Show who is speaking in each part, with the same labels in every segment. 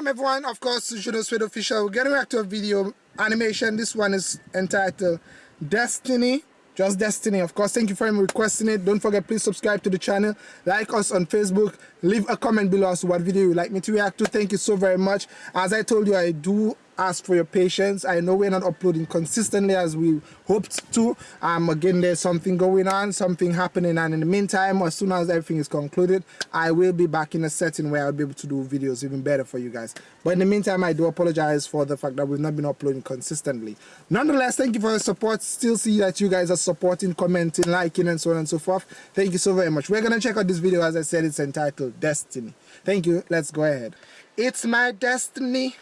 Speaker 1: welcome everyone. Of course, Judo Sweet Official. We're getting back to a video animation. This one is entitled Destiny. Just Destiny. Of course, thank you for requesting it. Don't forget, please subscribe to the channel. Like us on Facebook. Leave a comment below as to what video you like me to react to. Thank you so very much. As I told you, I do ask for your patience. I know we're not uploading consistently as we hoped to. Um, again, there's something going on, something happening, and in the meantime, as soon as everything is concluded, I will be back in a setting where I'll be able to do videos even better for you guys. But in the meantime, I do apologize for the fact that we've not been uploading consistently. Nonetheless, thank you for your support. Still see that you guys are supporting, commenting, liking, and so on and so forth. Thank you so very much. We're gonna check out this video. As I said, it's entitled Destiny. Thank you. Let's go ahead. It's my destiny.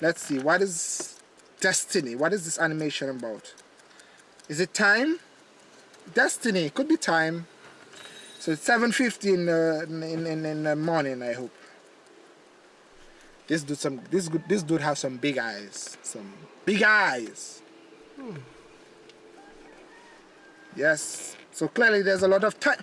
Speaker 1: Let's see, what is Destiny? What is this animation about? Is it time? Destiny, could be time. So it's 7.50 in, uh, in, in, in the morning, I hope. This dude, some, this, good this dude has some big eyes. Some big eyes. Hmm. Yes. So clearly there's a lot of time.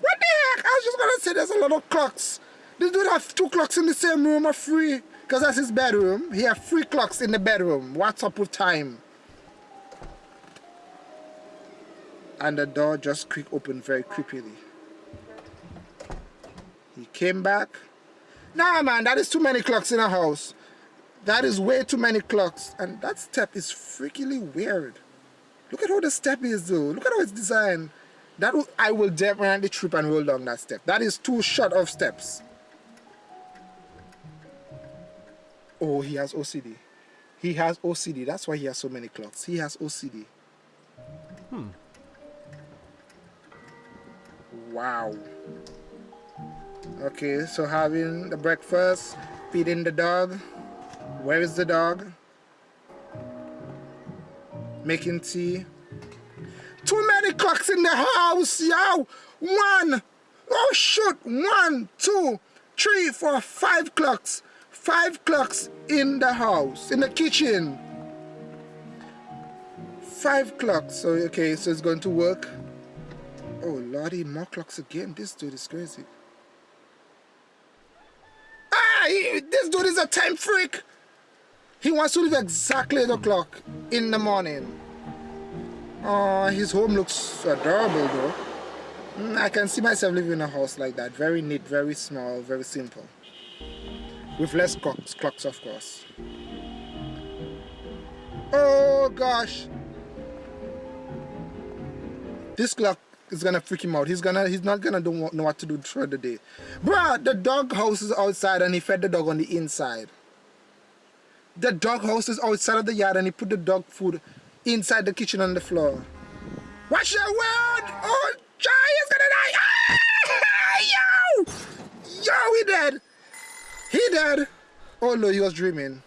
Speaker 1: What the heck? I was just gonna say there's a lot of clocks. This dude have two clocks in the same room are free. Because that's his bedroom. He have three clocks in the bedroom. What's up with time? And the door just creaked open very creepily. He came back. Nah, man, that is too many clocks in a house. That is way too many clocks. And that step is freakily weird. Look at how the step is, though. Look at how it's designed. That will, I will definitely trip and roll down that step. That is too short of steps. Oh, he has OCD. He has OCD. That's why he has so many clocks. He has OCD. Hmm. Wow. Okay, so having the breakfast, feeding the dog. Where is the dog? Making tea. Too many clocks in the house, yo! One! Oh shoot! One, two, three, four, five clocks five clocks in the house, in the kitchen. Five clocks. So, okay, so it's going to work. Oh, lordy, more clocks again. This dude is crazy. Ah, he, this dude is a time freak. He wants to leave exactly 8 o'clock in the morning. Oh, his home looks adorable though. Mm, I can see myself living in a house like that. Very neat, very small, very simple with less clocks, clocks of course. Oh gosh! This clock is gonna freak him out. He's gonna, he's not gonna know what to do throughout the day. Bruh, the dog house is outside and he fed the dog on the inside. The dog house is outside of the yard and he put the dog food inside the kitchen on the floor. Watch your word! Oh, Jai is gonna die! Ah! Yo! Yo, he dead! He dead. Oh no, he was dreaming.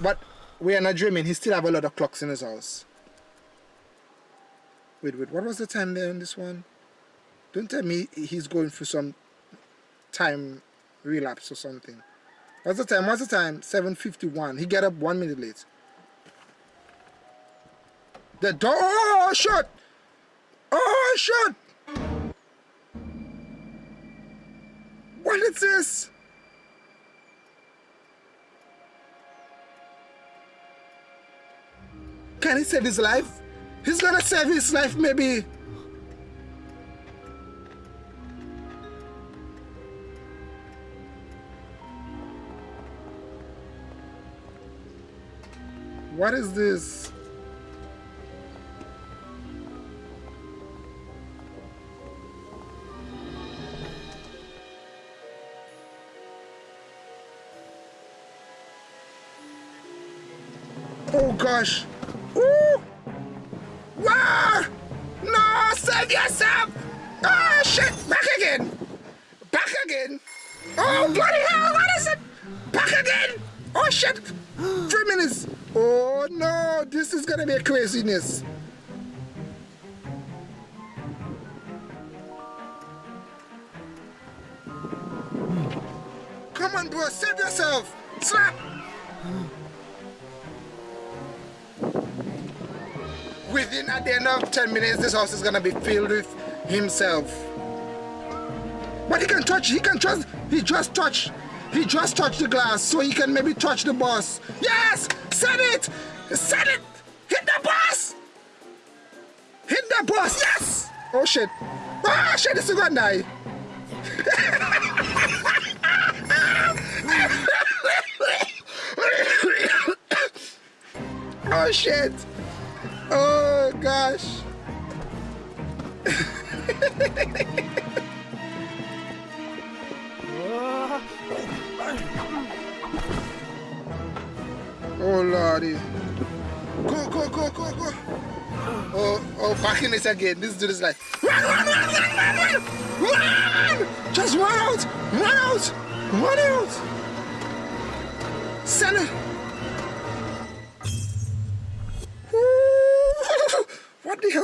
Speaker 1: But we are not dreaming. He still have a lot of clocks in his house. Wait, wait. What was the time there on this one? Don't tell me he's going through some time relapse or something. What's the time? What's the time? 7.51. He get up one minute late. The door. Oh, shut! Oh, shut! What is this? Can he save his life? He's gonna save his life maybe. What is this? Oh gosh. Save yourself! Oh shit! Back again! Back again! Oh bloody hell! What is it? Back again! Oh shit! Three minutes! Oh no! This is gonna be a craziness! Hmm. Come on, bro! Save yourself! Slap! Within at the end of 10 minutes this house is gonna be filled with himself but he can touch he can just he just touch He just touched the glass so he can maybe touch the boss. Yes! Set it! Set it! Hit the boss! Hit the boss! Yes! Oh shit. Ah shit, this is gonna die. oh shit. Oh gosh. oh lordy. Go, go, go, go, go. Oh, oh, fucking this again. This dude is like, run, run, run, run, run, run, run! Just run out, run out, run out. Send it.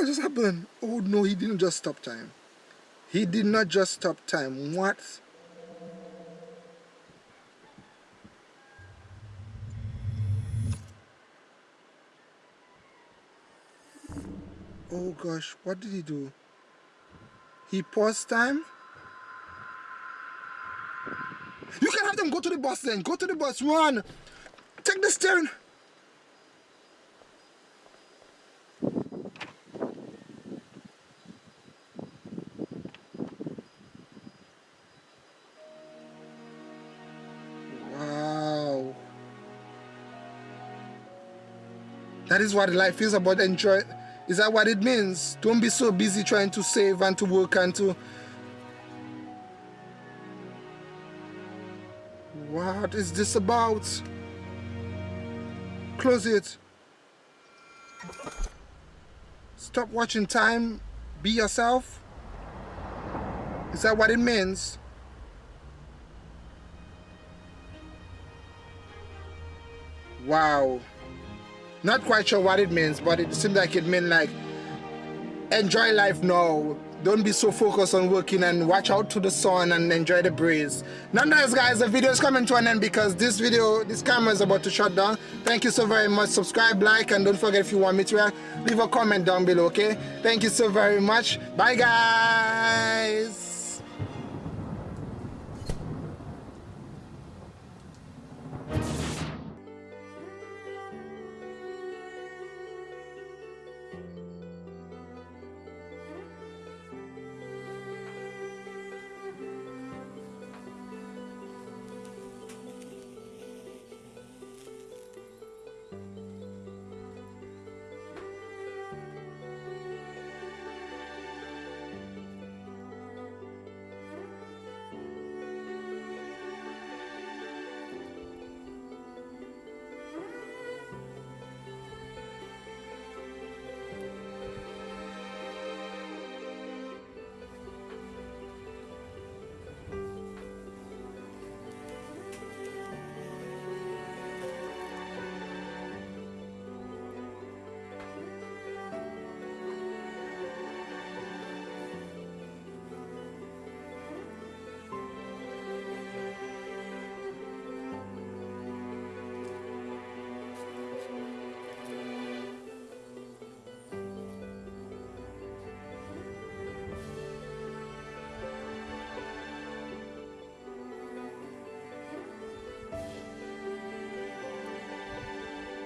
Speaker 1: Just happened? Oh no, he didn't just stop time. He did not just stop time. What? Oh gosh, what did he do? He paused time? You can have them go to the bus then. Go to the bus. Run. Take the steering. That is what life is about. Enjoy. Is that what it means? Don't be so busy trying to save and to work and to... What is this about? Close it. Stop watching time. Be yourself. Is that what it means? Wow. Not quite sure what it means, but it seems like it means like enjoy life now. Don't be so focused on working and watch out to the sun and enjoy the breeze. Nonetheless, guys, the video is coming to an end because this video, this camera is about to shut down. Thank you so very much. Subscribe, like, and don't forget if you want me to, uh, leave a comment down below, okay? Thank you so very much. Bye, guys.